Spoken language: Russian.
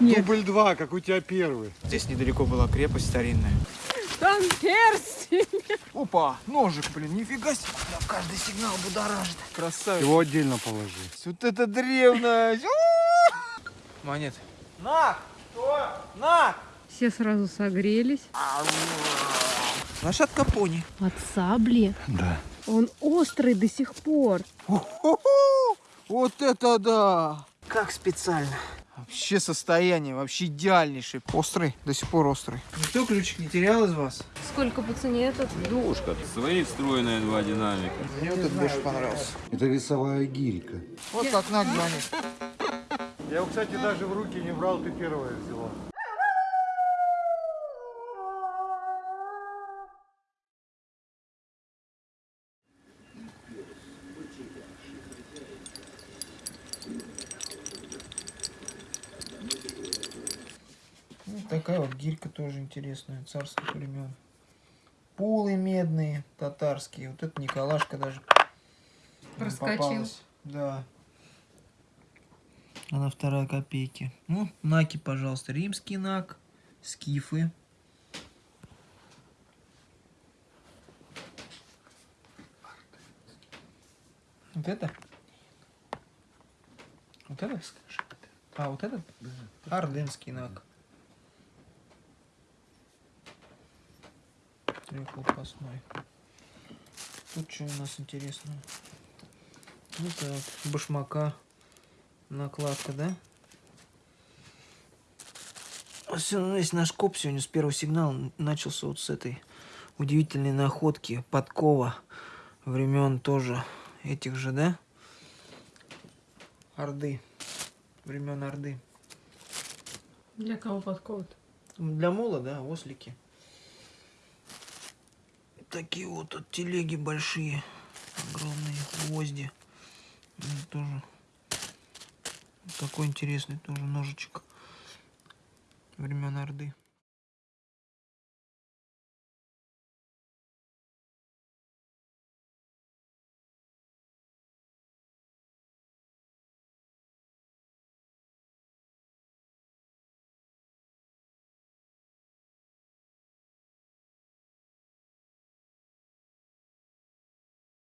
Нет. Дубль два, как у тебя первый. Здесь недалеко была крепость старинная. Там перстень. Опа, ножик, блин, нифига себе. Да, каждый сигнал будоражит. Красавец. Его отдельно положи. Вот это древность. Монет. На! Что? На! Все сразу согрелись. Лошадка пони. От сабли. Да. Он острый до сих пор. Вот это да! Как специально. Вообще состояние, вообще идеальнейший. Острый, до сих пор острый. Никто ключик не терял из вас? Сколько по цене этот? Душка. Свои встроенные два динамика. Мне вот этот больше понравился. Это весовая гирька. Вот как надо, монет. Я его, кстати, даже в руки не брал, ты первая взяла. Ну, такая вот гирька тоже интересная, царских времен. Пулы медные, татарские. Вот это Николашка даже Проскочил. попалась. Да. Она вторая копейки. Ну, наки, пожалуйста. Римский нак, скифы. Вот это? Вот это? А, вот этот? Ордынский нак. Трехлопастной. Тут что у нас интересного? Ну так, башмака. Накладка, да? Все, ну, весь наш коп сегодня с первого сигнала начался вот с этой удивительной находки подкова времен тоже этих же, да? Орды. Времен Орды. Для кого подковывают? Для мола, да, ослики. Такие вот тут телеги большие, огромные гвозди. Тоже такой интересный тоже ножичек времен Орды.